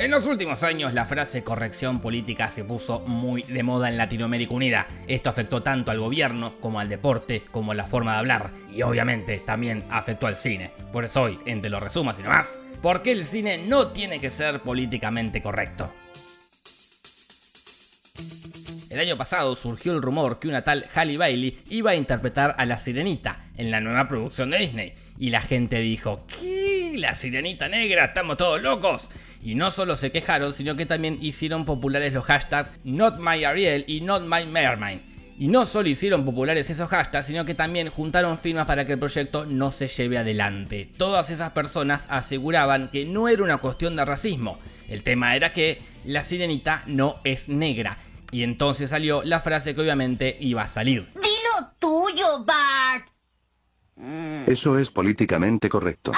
En los últimos años la frase corrección política se puso muy de moda en Latinoamérica Unida. Esto afectó tanto al gobierno como al deporte como a la forma de hablar y obviamente también afectó al cine. Por eso hoy, entre los resumos y demás, ¿por qué el cine no tiene que ser políticamente correcto? El año pasado surgió el rumor que una tal Halle Bailey iba a interpretar a la Sirenita en la nueva producción de Disney. Y la gente dijo, ¿qué? ¿La Sirenita Negra? ¿Estamos todos locos? Y no solo se quejaron, sino que también hicieron populares los hashtags NotMyAriel y NotMyMermaid. Y no solo hicieron populares esos hashtags, sino que también juntaron firmas para que el proyecto no se lleve adelante. Todas esas personas aseguraban que no era una cuestión de racismo. El tema era que la sirenita no es negra. Y entonces salió la frase que obviamente iba a salir. Dilo tuyo, Bart. Eso es políticamente correcto.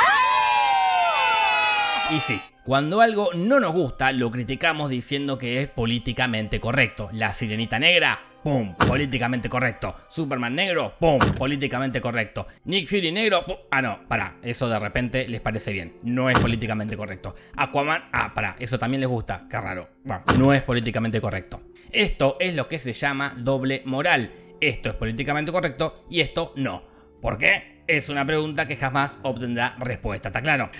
Y sí, cuando algo no nos gusta, lo criticamos diciendo que es políticamente correcto. La sirenita negra, ¡pum! Políticamente correcto. Superman negro, ¡pum! Políticamente correcto. Nick Fury negro, ¡pum! Ah, no, para, eso de repente les parece bien. No es políticamente correcto. Aquaman, ah, para, eso también les gusta. Qué raro. Bueno, no es políticamente correcto. Esto es lo que se llama doble moral. Esto es políticamente correcto y esto no. ¿Por qué? Es una pregunta que jamás obtendrá respuesta, ¿está claro?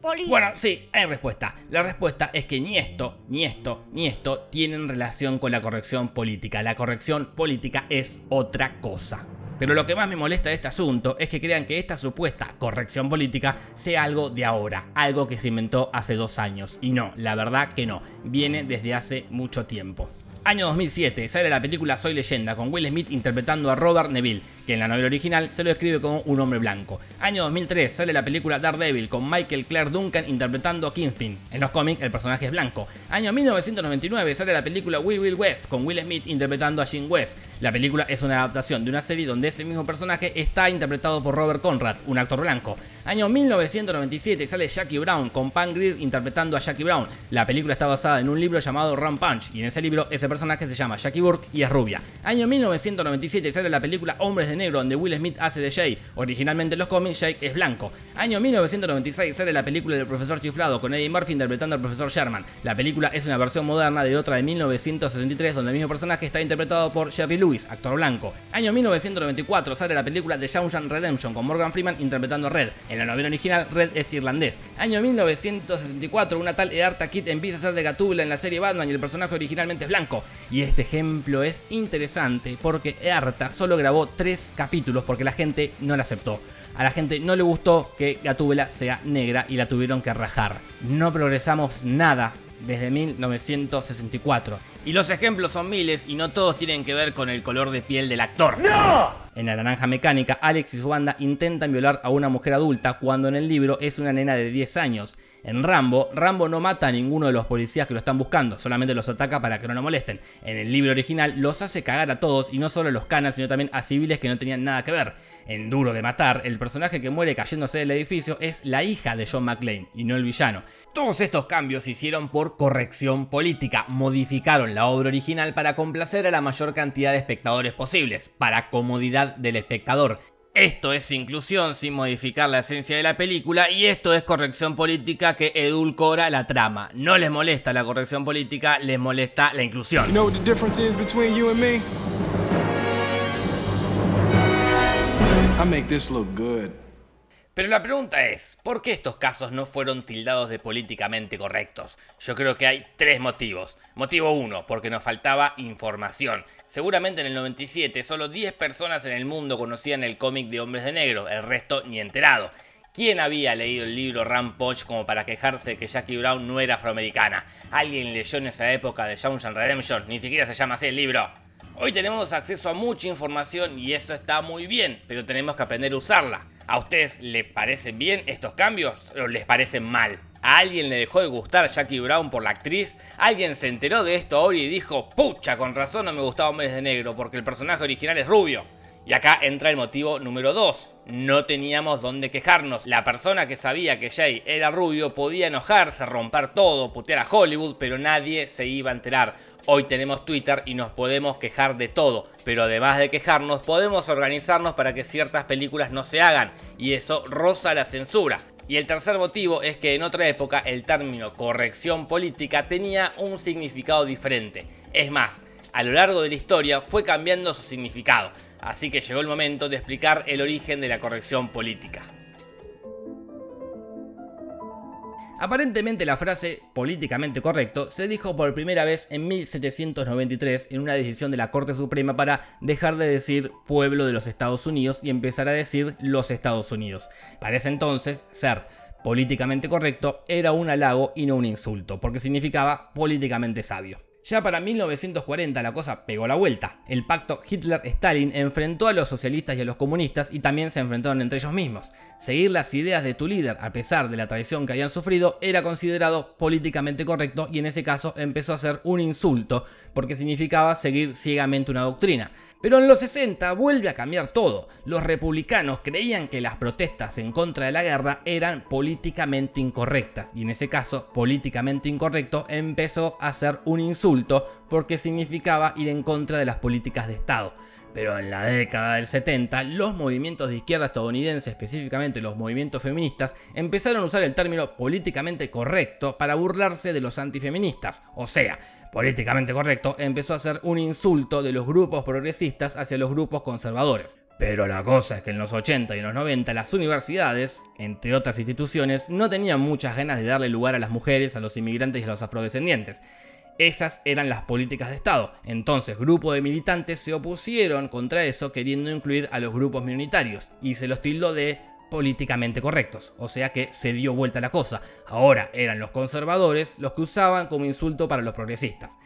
Bueno, sí, hay respuesta. La respuesta es que ni esto, ni esto, ni esto tienen relación con la corrección política. La corrección política es otra cosa. Pero lo que más me molesta de este asunto es que crean que esta supuesta corrección política sea algo de ahora, algo que se inventó hace dos años. Y no, la verdad que no, viene desde hace mucho tiempo. Año 2007, sale la película Soy Leyenda con Will Smith interpretando a Robert Neville, que en la novela original se lo escribe como un hombre blanco. Año 2003 sale la película Daredevil con Michael Clark Duncan interpretando a Kingpin. En los cómics el personaje es blanco. Año 1999 sale la película We Will West con Will Smith interpretando a Jim West. La película es una adaptación de una serie donde ese mismo personaje está interpretado por Robert Conrad, un actor blanco. Año 1997 sale Jackie Brown con Pam Grier interpretando a Jackie Brown. La película está basada en un libro llamado Run Punch y en ese libro ese personaje se llama Jackie Burke y es rubia. Año 1997 sale la película Hombres de Negro donde Will Smith hace de Jay. Originalmente en los cómics Jay es blanco. Año 1996 sale la película del profesor chiflado con Eddie Murphy interpretando al profesor Sherman. La película es una versión moderna de otra de 1963 donde el mismo personaje está interpretado por Jerry Lewis, actor blanco. Año 1994 sale la película The Shawshank Redemption con Morgan Freeman interpretando a Red. En la novela original, Red es irlandés. Año 1964, una tal Eartha Kitt empieza a ser de Gatúbela en la serie Batman y el personaje originalmente es blanco. Y este ejemplo es interesante porque Eartha solo grabó tres capítulos porque la gente no la aceptó. A la gente no le gustó que Gatúbela sea negra y la tuvieron que rajar. No progresamos nada desde 1964. Y los ejemplos son miles y no todos tienen que ver con el color de piel del actor. ¡No! En La Naranja Mecánica, Alex y su banda intentan violar a una mujer adulta cuando en el libro es una nena de 10 años. En Rambo, Rambo no mata a ninguno de los policías que lo están buscando, solamente los ataca para que no lo molesten. En el libro original los hace cagar a todos y no solo a los canas, sino también a civiles que no tenían nada que ver. En Duro de Matar, el personaje que muere cayéndose del edificio es la hija de John McClane y no el villano. Todos estos cambios se hicieron por corrección política, modificaron la obra original para complacer a la mayor cantidad de espectadores posibles, para comodidad del espectador. Esto es inclusión sin modificar la esencia de la película y esto es corrección política que edulcora la trama. No les molesta la corrección política, les molesta la inclusión. Pero la pregunta es, ¿por qué estos casos no fueron tildados de políticamente correctos? Yo creo que hay tres motivos. Motivo 1, porque nos faltaba información. Seguramente en el 97 solo 10 personas en el mundo conocían el cómic de Hombres de Negro, el resto ni enterado. ¿Quién había leído el libro Rampage como para quejarse de que Jackie Brown no era afroamericana? ¿Alguien leyó en esa época de Shawshank Redemption? Ni siquiera se llama así el libro. Hoy tenemos acceso a mucha información y eso está muy bien, pero tenemos que aprender a usarla. ¿A ustedes les parecen bien estos cambios o les parecen mal? ¿A alguien le dejó de gustar Jackie Brown por la actriz? ¿Alguien se enteró de esto ahora y dijo, pucha, con razón no me gustaba Hombres de Negro porque el personaje original es rubio? Y acá entra el motivo número 2. No teníamos dónde quejarnos. La persona que sabía que Jay era rubio podía enojarse, romper todo, putear a Hollywood, pero nadie se iba a enterar. Hoy tenemos Twitter y nos podemos quejar de todo, pero además de quejarnos podemos organizarnos para que ciertas películas no se hagan y eso roza la censura. Y el tercer motivo es que en otra época el término corrección política tenía un significado diferente. Es más, a lo largo de la historia fue cambiando su significado, así que llegó el momento de explicar el origen de la corrección política. Aparentemente la frase políticamente correcto se dijo por primera vez en 1793 en una decisión de la Corte Suprema para dejar de decir pueblo de los Estados Unidos y empezar a decir los Estados Unidos. Para ese entonces, ser políticamente correcto era un halago y no un insulto, porque significaba políticamente sabio. Ya para 1940 la cosa pegó la vuelta. El pacto Hitler-Stalin enfrentó a los socialistas y a los comunistas y también se enfrentaron entre ellos mismos. Seguir las ideas de tu líder a pesar de la traición que habían sufrido era considerado políticamente correcto y en ese caso empezó a ser un insulto porque significaba seguir ciegamente una doctrina. Pero en los 60 vuelve a cambiar todo. Los republicanos creían que las protestas en contra de la guerra eran políticamente incorrectas y en ese caso políticamente incorrecto empezó a ser un insulto porque significaba ir en contra de las políticas de Estado. Pero en la década del 70, los movimientos de izquierda estadounidense, específicamente los movimientos feministas, empezaron a usar el término políticamente correcto para burlarse de los antifeministas. O sea, políticamente correcto empezó a ser un insulto de los grupos progresistas hacia los grupos conservadores. Pero la cosa es que en los 80 y en los 90 las universidades, entre otras instituciones, no tenían muchas ganas de darle lugar a las mujeres, a los inmigrantes y a los afrodescendientes. Esas eran las políticas de Estado. Entonces, grupos de militantes se opusieron contra eso queriendo incluir a los grupos minoritarios y se los tildó de políticamente correctos, o sea que se dio vuelta la cosa. Ahora eran los conservadores los que usaban como insulto para los progresistas.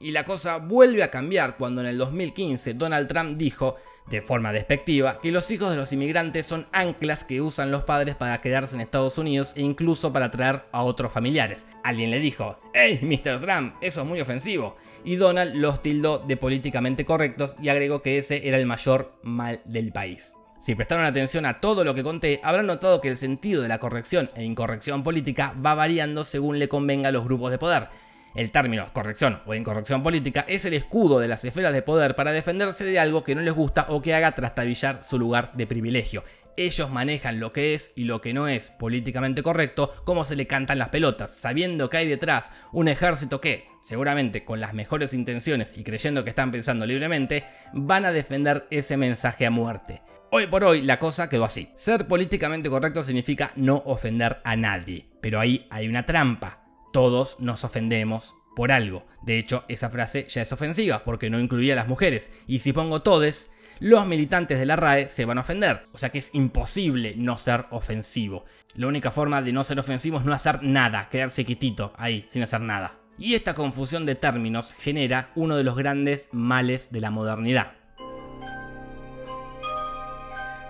Y la cosa vuelve a cambiar cuando en el 2015 Donald Trump dijo de forma despectiva, que los hijos de los inmigrantes son anclas que usan los padres para quedarse en Estados Unidos e incluso para traer a otros familiares. Alguien le dijo, ¡Hey, Mr. Trump, eso es muy ofensivo! Y Donald los tildó de políticamente correctos y agregó que ese era el mayor mal del país. Si prestaron atención a todo lo que conté, habrán notado que el sentido de la corrección e incorrección política va variando según le convenga a los grupos de poder. El término corrección o incorrección política es el escudo de las esferas de poder para defenderse de algo que no les gusta o que haga trastabillar su lugar de privilegio. Ellos manejan lo que es y lo que no es políticamente correcto como se le cantan las pelotas, sabiendo que hay detrás un ejército que, seguramente con las mejores intenciones y creyendo que están pensando libremente, van a defender ese mensaje a muerte. Hoy por hoy la cosa quedó así. Ser políticamente correcto significa no ofender a nadie, pero ahí hay una trampa todos nos ofendemos por algo. De hecho, esa frase ya es ofensiva porque no incluía a las mujeres. Y si pongo todes, los militantes de la RAE se van a ofender. O sea que es imposible no ser ofensivo. La única forma de no ser ofensivo es no hacer nada, quedarse quietito ahí, sin hacer nada. Y esta confusión de términos genera uno de los grandes males de la modernidad.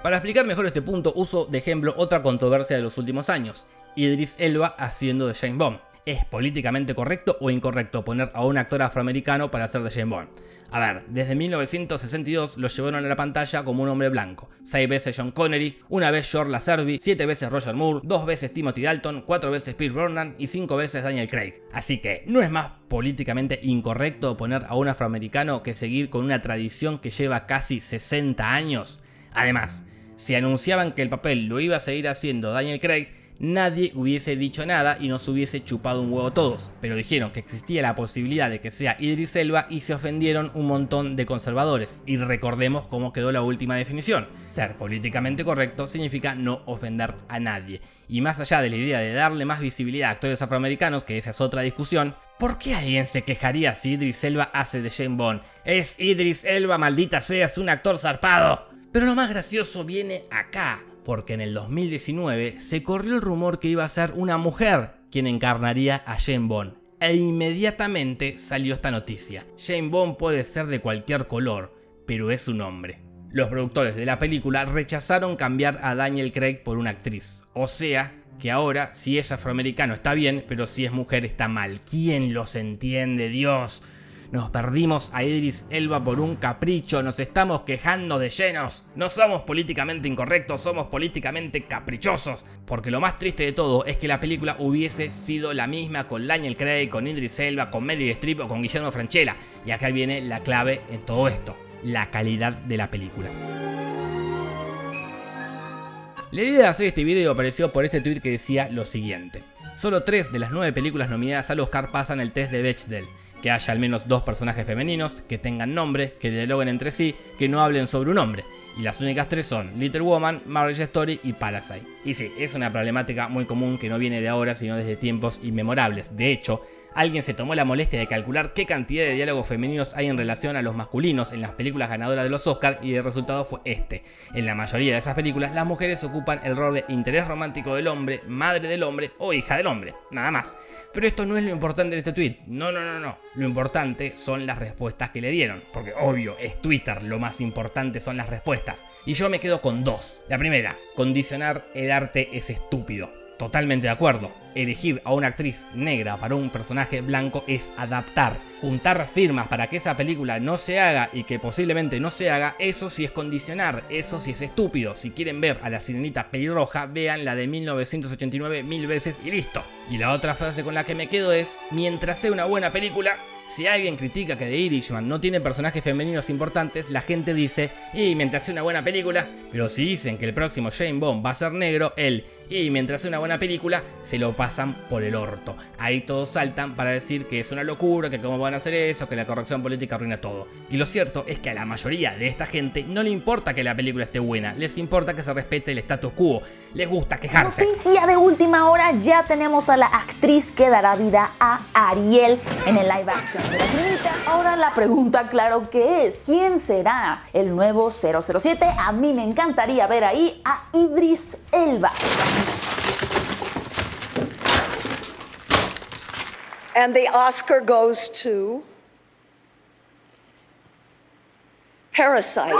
Para explicar mejor este punto, uso de ejemplo otra controversia de los últimos años, Idris Elba haciendo de James Bond. ¿Es políticamente correcto o incorrecto poner a un actor afroamericano para hacer de James Bond? A ver, desde 1962 lo llevaron a la pantalla como un hombre blanco. Seis veces John Connery, una vez George Lazenby, siete veces Roger Moore, dos veces Timothy Dalton, cuatro veces Pierce Brosnan y cinco veces Daniel Craig. Así que, ¿no es más políticamente incorrecto poner a un afroamericano que seguir con una tradición que lleva casi 60 años? Además, si anunciaban que el papel lo iba a seguir haciendo Daniel Craig, nadie hubiese dicho nada y nos hubiese chupado un huevo todos, pero dijeron que existía la posibilidad de que sea Idris Elba y se ofendieron un montón de conservadores. Y recordemos cómo quedó la última definición. Ser políticamente correcto significa no ofender a nadie. Y más allá de la idea de darle más visibilidad a actores afroamericanos, que esa es otra discusión, ¿por qué alguien se quejaría si Idris Elba hace de Jane Bond? Es Idris Elba, maldita sea, es un actor zarpado. Pero lo más gracioso viene acá porque en el 2019 se corrió el rumor que iba a ser una mujer quien encarnaría a Jane Bond. E inmediatamente salió esta noticia. Jane Bond puede ser de cualquier color, pero es un hombre. Los productores de la película rechazaron cambiar a Daniel Craig por una actriz. O sea, que ahora si es afroamericano está bien, pero si es mujer está mal. ¿Quién los entiende, Dios? Nos perdimos a Idris Elba por un capricho, nos estamos quejando de llenos. No somos políticamente incorrectos, somos políticamente caprichosos. Porque lo más triste de todo es que la película hubiese sido la misma con Daniel Craig, con Idris Elba, con Meryl Streep o con Guillermo Franchella. Y acá viene la clave en todo esto, la calidad de la película. La idea de hacer este video apareció por este tweet que decía lo siguiente. Solo tres de las nueve películas nominadas al Oscar pasan el test de Bechdel. Que haya al menos dos personajes femeninos, que tengan nombre, que dialoguen entre sí, que no hablen sobre un hombre. Y las únicas tres son Little Woman, Marriage Story y Parasite. Y sí, es una problemática muy común que no viene de ahora, sino desde tiempos inmemorables. De hecho, alguien se tomó la molestia de calcular qué cantidad de diálogos femeninos hay en relación a los masculinos en las películas ganadoras de los Oscars y el resultado fue este. En la mayoría de esas películas las mujeres ocupan el rol de interés romántico del hombre, madre del hombre o hija del hombre, nada más. Pero esto no es lo importante de este tweet, no, no, no, no. Lo importante son las respuestas que le dieron, porque obvio, es Twitter, lo más importante son las respuestas. Y yo me quedo con dos. La primera, condicionar el arte es estúpido. Totalmente de acuerdo. Elegir a una actriz negra para un personaje blanco es adaptar. Juntar firmas para que esa película no se haga y que posiblemente no se haga, eso sí es condicionar, eso sí es estúpido. Si quieren ver a la sirenita pelirroja, vean la de 1989 mil veces y listo. Y la otra frase con la que me quedo es, mientras sea una buena película, si alguien critica que The Irishman no tiene personajes femeninos importantes, la gente dice, y mientras sea una buena película, pero si dicen que el próximo Jane Bond va a ser negro, él, y mientras sea una buena película, se lo pasan por el orto. Ahí todos saltan para decir que es una locura, que cómo van a hacer eso, que la corrección política arruina todo. Y lo cierto es que a la mayoría de esta gente no le importa que la película esté buena, les importa que se respete el status quo, les gusta quejarse. Noticia de última hora, ya tenemos a la actriz que dará vida a Ariel en el live action. Ahora la pregunta, claro que es, ¿quién será el nuevo 007? A mí me encantaría ver ahí a Idris Elba. And the Oscar goes to Parasite.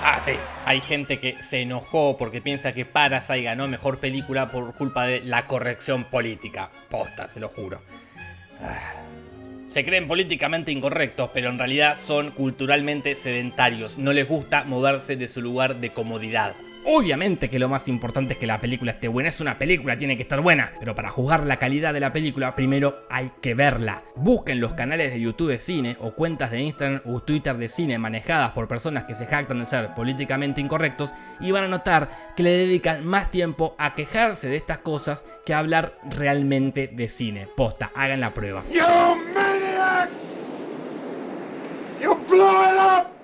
Ah, sí, hay gente que se enojó porque piensa que Parasite ganó mejor película por culpa de la corrección política. Posta, se lo juro. Ah. Se creen políticamente incorrectos, pero en realidad son culturalmente sedentarios. No les gusta moverse de su lugar de comodidad. Obviamente que lo más importante es que la película esté buena. Es una película, tiene que estar buena. Pero para juzgar la calidad de la película, primero hay que verla. Busquen los canales de YouTube de cine o cuentas de Instagram o Twitter de cine manejadas por personas que se jactan de ser políticamente incorrectos y van a notar que le dedican más tiempo a quejarse de estas cosas que a hablar realmente de cine. Posta, hagan la prueba. You maniacs! You blew it up!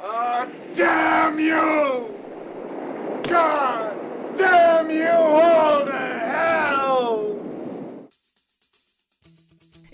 Oh, damn you! God damn you all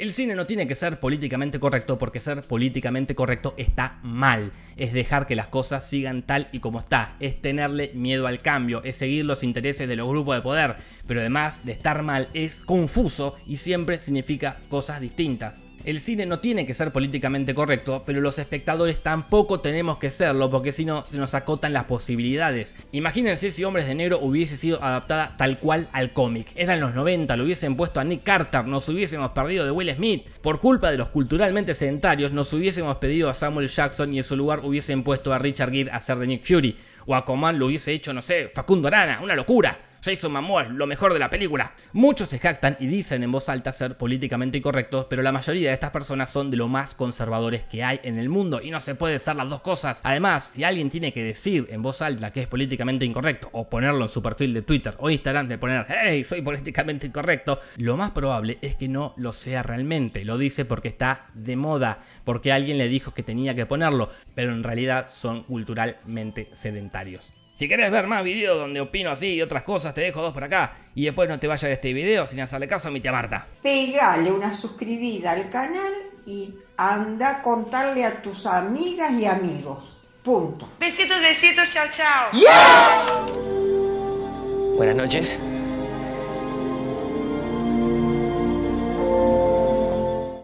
El cine no tiene que ser políticamente correcto porque ser políticamente correcto está mal. Es dejar que las cosas sigan tal y como está. Es tenerle miedo al cambio. Es seguir los intereses de los grupos de poder. Pero además de estar mal es confuso y siempre significa cosas distintas. El cine no tiene que ser políticamente correcto, pero los espectadores tampoco tenemos que serlo porque si no se nos acotan las posibilidades. Imagínense si Hombres de Negro hubiese sido adaptada tal cual al cómic. Eran los 90, lo hubiesen puesto a Nick Carter, nos hubiésemos perdido de Will Smith. Por culpa de los culturalmente sedentarios, nos hubiésemos pedido a Samuel Jackson y en su lugar hubiesen puesto a Richard Gere a ser de Nick Fury. O a Coman lo hubiese hecho, no sé, Facundo Arana, una locura. Jason Momoa, lo mejor de la película. Muchos se jactan y dicen en voz alta ser políticamente incorrectos, pero la mayoría de estas personas son de lo más conservadores que hay en el mundo y no se puede ser las dos cosas. Además, si alguien tiene que decir en voz alta que es políticamente incorrecto o ponerlo en su perfil de Twitter o Instagram de poner hey, soy políticamente incorrecto, lo más probable es que no lo sea realmente. Lo dice porque está de moda, porque alguien le dijo que tenía que ponerlo, pero en realidad son culturalmente sedentarios. Si querés ver más videos donde opino así y otras cosas, te dejo dos por acá. Y después no te vayas de este video sin hacerle caso a mi tía Marta. Pegale una suscribida al canal y anda a contarle a tus amigas y amigos. Punto. Besitos, besitos, chao, chao. Buenas noches.